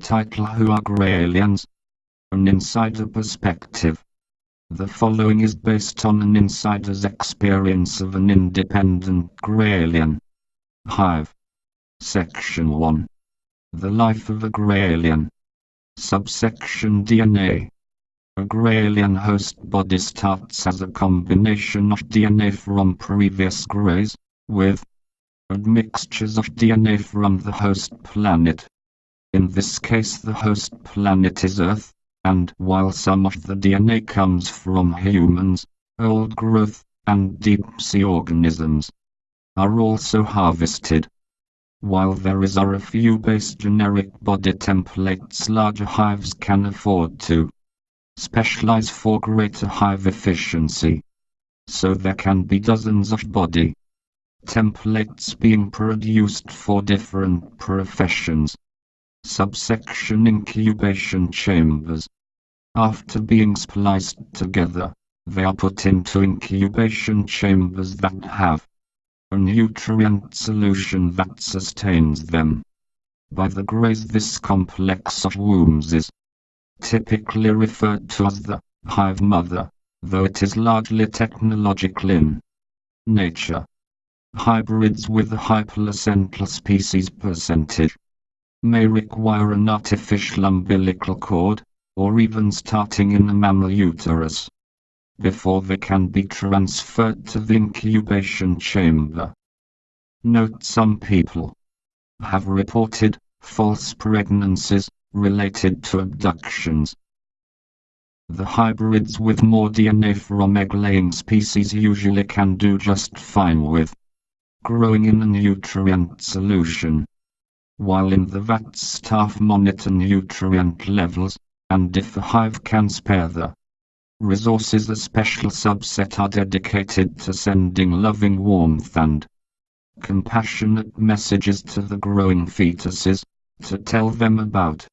Title Who are Graylians? An Insider Perspective. The following is based on an insider's experience of an independent Graylian. Hive. Section 1. The Life of a Graylian. Subsection DNA. A Graylian host body starts as a combination of DNA from previous Greys, with admixtures of DNA from the host planet. In this case the host planet is Earth, and while some of the DNA comes from humans, old growth, and deep-sea organisms, are also harvested. While there is a few base generic body templates larger hives can afford to specialize for greater hive efficiency. So there can be dozens of body templates being produced for different professions. Subsection Incubation chambers. After being spliced together, they are put into incubation chambers that have a nutrient solution that sustains them. By the Greys this complex of wombs is typically referred to as the hive mother, though it is largely technological in nature. Hybrids with a high placental species percentage may require an artificial umbilical cord, or even starting in a mammal uterus, before they can be transferred to the incubation chamber. Note some people have reported false pregnancies related to abductions. The hybrids with more DNA from egg-laying species usually can do just fine with growing in a nutrient solution while in the vat staff monitor nutrient levels, and if the hive can spare the resources a special subset are dedicated to sending loving warmth and compassionate messages to the growing fetuses, to tell them about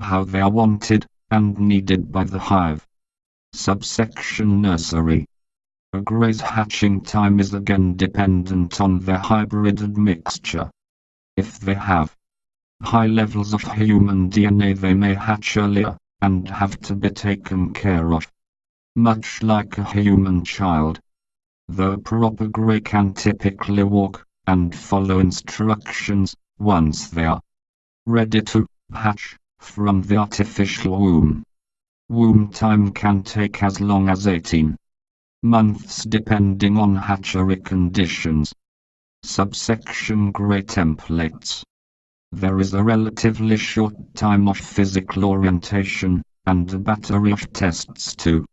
how they are wanted and needed by the hive. Subsection Nursery A gray's hatching time is again dependent on their hybrid admixture. If they have high levels of human DNA they may hatch uh, earlier, and have to be taken care of. Much like a human child. The proper grey can typically walk, and follow instructions, once they are ready to hatch from the artificial womb. Womb time can take as long as 18 months depending on hatchery conditions. Subsection Grey Templates There is a relatively short time of physical orientation, and a battery of tests to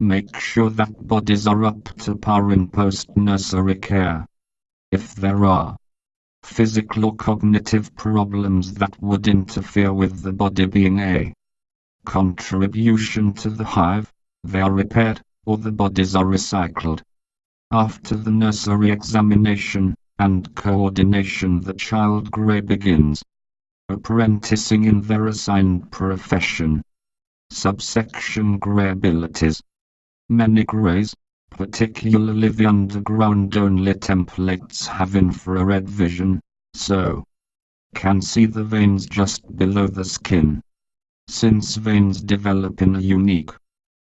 make sure that bodies are up to par in post-nursery care. If there are physical or cognitive problems that would interfere with the body being a contribution to the hive, they are repaired, or the bodies are recycled. After the nursery examination, and coordination the child grey begins apprenticing in their assigned profession. Subsection Grey abilities. Many greys, particularly the underground-only templates have infrared vision, so can see the veins just below the skin. Since veins develop in a unique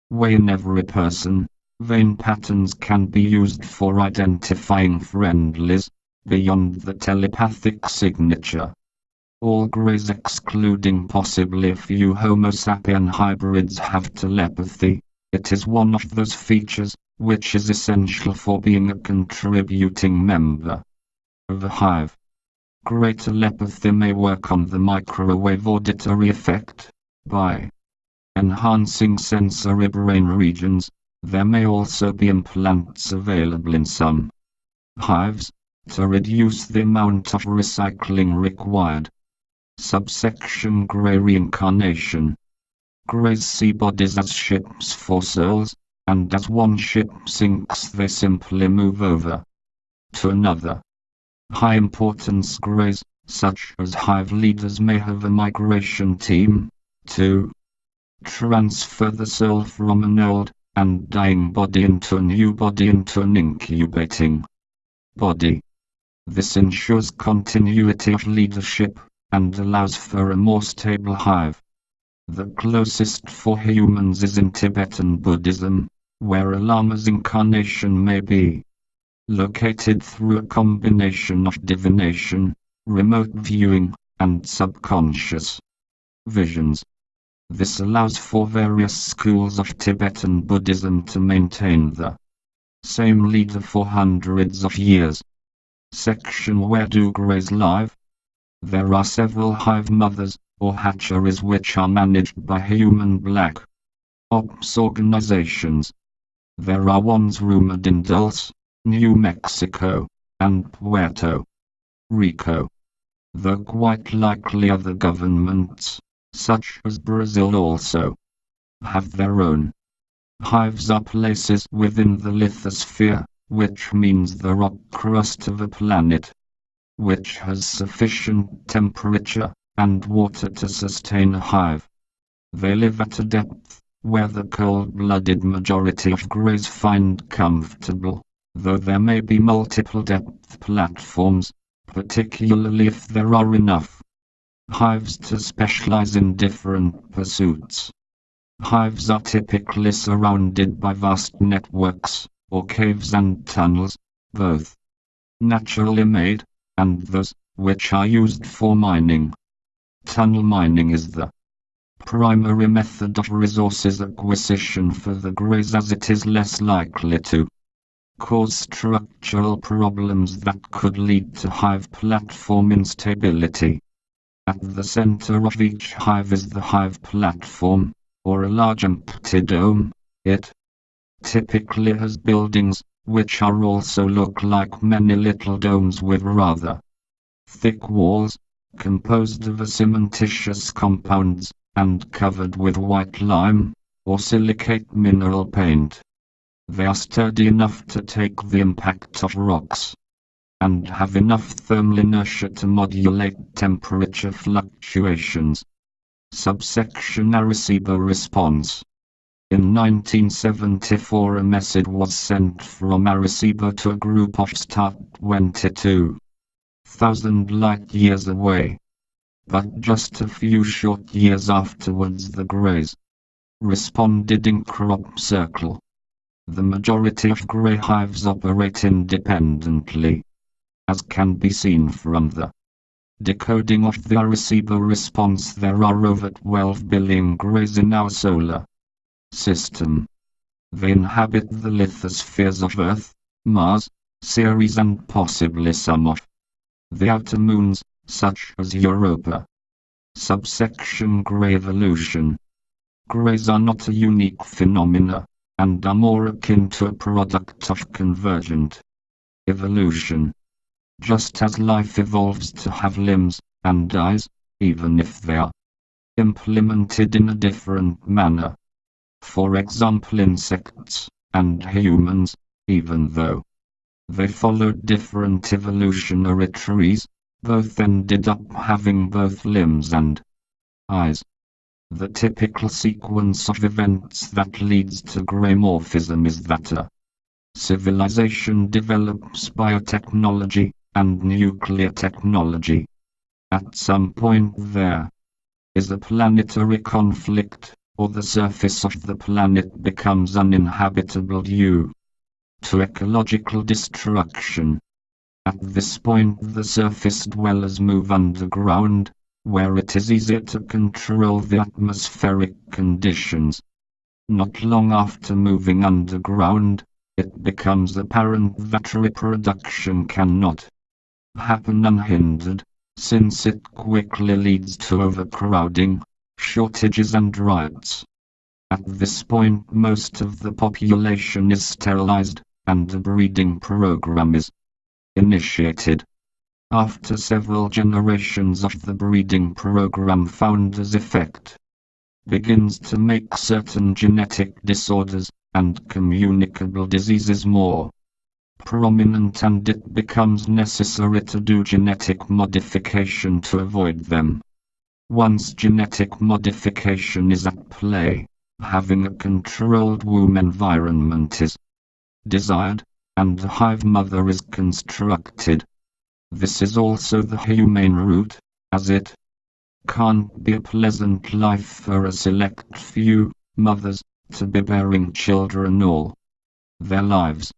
way in every person, vein patterns can be used for identifying friendlies, beyond the telepathic signature. All greys excluding possibly a few Homo sapien hybrids have telepathy. It is one of those features which is essential for being a contributing member of a hive. Grey telepathy may work on the microwave auditory effect by enhancing sensory brain regions. There may also be implants available in some hives to reduce the amount of recycling required. Subsection Grey Reincarnation Greys see bodies as ships for souls, and as one ship sinks they simply move over to another. High importance Greys, such as hive leaders may have a migration team, to transfer the soul from an old and dying body into a new body into an incubating body. This ensures continuity of leadership, and allows for a more stable hive. The closest for humans is in Tibetan Buddhism, where a lama's incarnation may be located through a combination of divination, remote viewing, and subconscious visions. This allows for various schools of Tibetan Buddhism to maintain the same leader for hundreds of years. Section Where do greys live? There are several hive mothers, or hatcheries which are managed by human black ops organizations. There are ones rumored in Dulce, New Mexico, and Puerto Rico. Though quite likely other governments such as Brazil also, have their own. Hives are places within the lithosphere, which means the rock crust of a planet, which has sufficient temperature and water to sustain a hive. They live at a depth where the cold-blooded majority of greys find comfortable, though there may be multiple depth platforms, particularly if there are enough hives to specialize in different pursuits. Hives are typically surrounded by vast networks, or caves and tunnels, both naturally made, and those which are used for mining. Tunnel mining is the primary method of resources acquisition for the greys as it is less likely to cause structural problems that could lead to hive platform instability. At the center of each hive is the hive platform, or a large empty dome. It typically has buildings, which are also look like many little domes with rather thick walls, composed of cementitious compounds, and covered with white lime, or silicate mineral paint. They are sturdy enough to take the impact of rocks and have enough thermal inertia to modulate temperature fluctuations. Subsection Arecibo response. In 1974 a message was sent from Arecibo to a group of star 22,000 light years away. But just a few short years afterwards the Greys responded in crop circle. The majority of grey hives operate independently as can be seen from the decoding of the Arecibo response there are over 12 billion greys in our solar system. They inhabit the lithospheres of Earth, Mars, Ceres and possibly some of the outer moons, such as Europa. Subsection Grey Evolution Greys are not a unique phenomena, and are more akin to a product of convergent evolution. Just as life evolves to have limbs and eyes, even if they are implemented in a different manner. For example insects and humans, even though they followed different evolutionary trees, both ended up having both limbs and eyes. The typical sequence of events that leads to greymorphism is that a civilization develops biotechnology, and nuclear technology. At some point there is a planetary conflict, or the surface of the planet becomes uninhabitable due to ecological destruction. At this point the surface dwellers move underground, where it is easier to control the atmospheric conditions. Not long after moving underground, it becomes apparent that reproduction cannot happen unhindered, since it quickly leads to overcrowding, shortages and riots. At this point most of the population is sterilized, and a breeding program is initiated. After several generations of the breeding program founders effect begins to make certain genetic disorders and communicable diseases more prominent and it becomes necessary to do genetic modification to avoid them. Once genetic modification is at play, having a controlled womb environment is desired, and a hive mother is constructed. This is also the humane route, as it can't be a pleasant life for a select few mothers to be bearing children all their lives.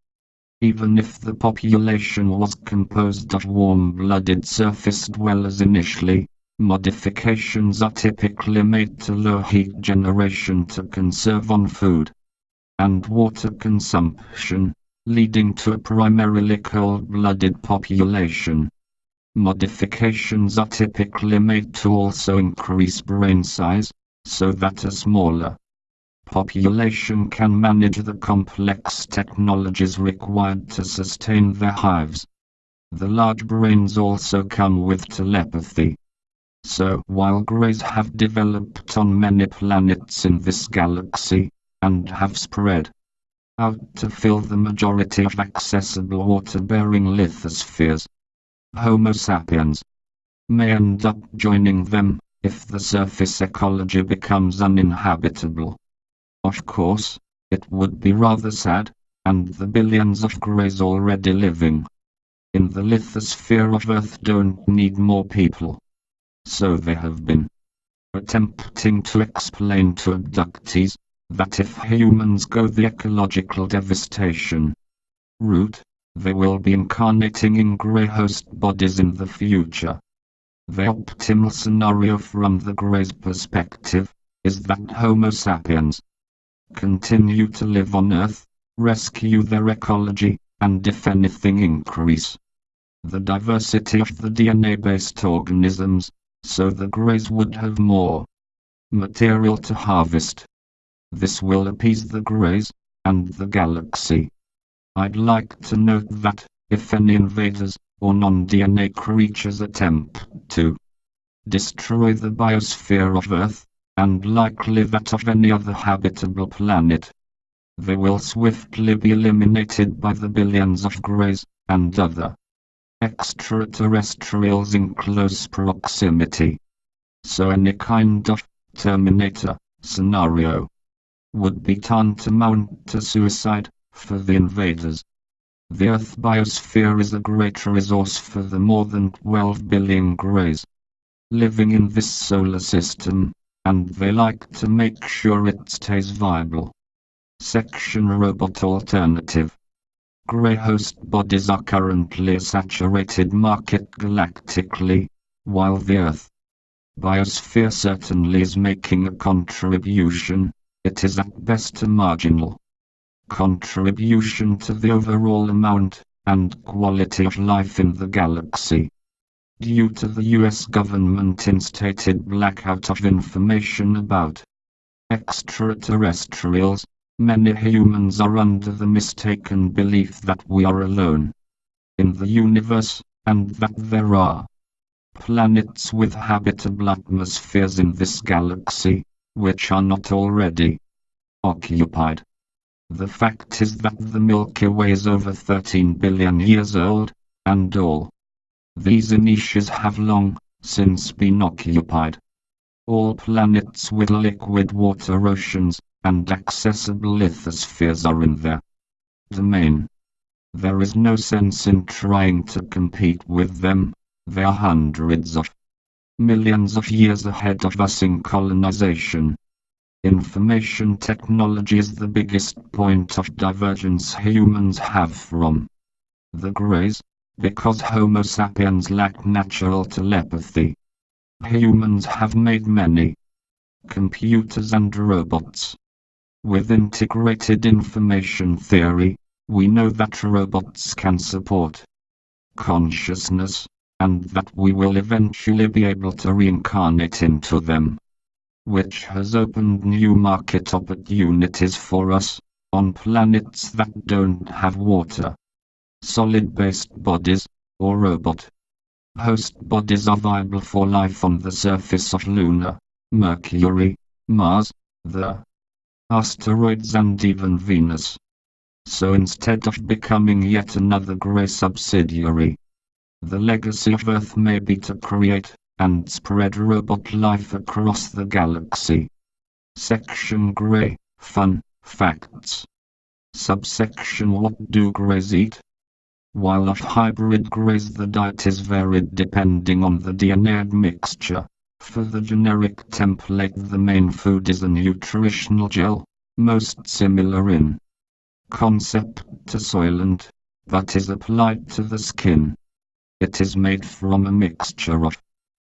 Even if the population was composed of warm-blooded surface dwellers initially, modifications are typically made to low heat generation to conserve on food and water consumption, leading to a primarily cold-blooded population. Modifications are typically made to also increase brain size, so that a smaller population can manage the complex technologies required to sustain their hives. The large brains also come with telepathy. So while Greys have developed on many planets in this galaxy, and have spread out to fill the majority of accessible water-bearing lithospheres, Homo sapiens may end up joining them if the surface ecology becomes uninhabitable. Of course, it would be rather sad, and the billions of greys already living in the lithosphere of Earth don't need more people. So they have been attempting to explain to abductees that if humans go the ecological devastation route, they will be incarnating in grey host bodies in the future. The optimal scenario from the Grey's perspective is that Homo sapiens continue to live on Earth, rescue their ecology, and if anything increase the diversity of the DNA-based organisms, so the Greys would have more material to harvest. This will appease the Greys and the galaxy. I'd like to note that, if any invaders, or non-DNA creatures attempt to destroy the biosphere of Earth, and likely that of any other habitable planet, they will swiftly be eliminated by the billions of Greys, and other extraterrestrials in close proximity. So any kind of Terminator scenario would be tantamount to suicide for the invaders. The Earth biosphere is a great resource for the more than 12 billion greys living in this solar system, and they like to make sure it stays viable. Section Robot Alternative Grey host bodies are currently a saturated market galactically, while the Earth biosphere certainly is making a contribution, it is at best a marginal contribution to the overall amount and quality of life in the galaxy. Due to the US government instated blackout of information about extraterrestrials, many humans are under the mistaken belief that we are alone in the universe, and that there are planets with habitable atmospheres in this galaxy, which are not already occupied. The fact is that the Milky Way is over 13 billion years old, and all these niches have long since been occupied. All planets with liquid water oceans and accessible lithospheres are in their domain. There is no sense in trying to compete with them, they are hundreds of millions of years ahead of us in colonization. Information technology is the biggest point of divergence humans have from the Greys, because Homo sapiens lack natural telepathy. Humans have made many computers and robots. With integrated information theory, we know that robots can support consciousness, and that we will eventually be able to reincarnate into them which has opened new market opportunities for us, on planets that don't have water. Solid-based bodies, or robot. Host bodies are viable for life on the surface of Luna, Mercury, Mars, the asteroids and even Venus. So instead of becoming yet another grey subsidiary, the legacy of Earth may be to create and spread robot life across the galaxy. Section Grey Fun Facts Subsection What do greys eat? While of hybrid greys the diet is varied depending on the DNA admixture, For the generic template the main food is a nutritional gel, most similar in concept to Soylent, but is applied to the skin. It is made from a mixture of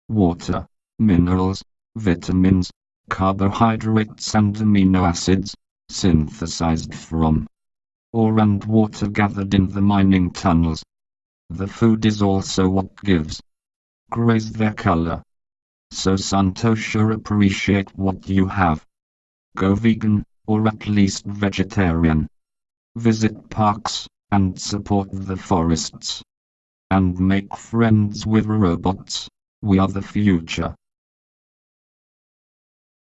water, minerals, vitamins, carbohydrates and amino acids, synthesized from ore and water gathered in the mining tunnels. The food is also what gives grays their color. So Santosha appreciate what you have. Go vegan, or at least vegetarian. Visit parks, and support the forests. And make friends with robots. We are the future.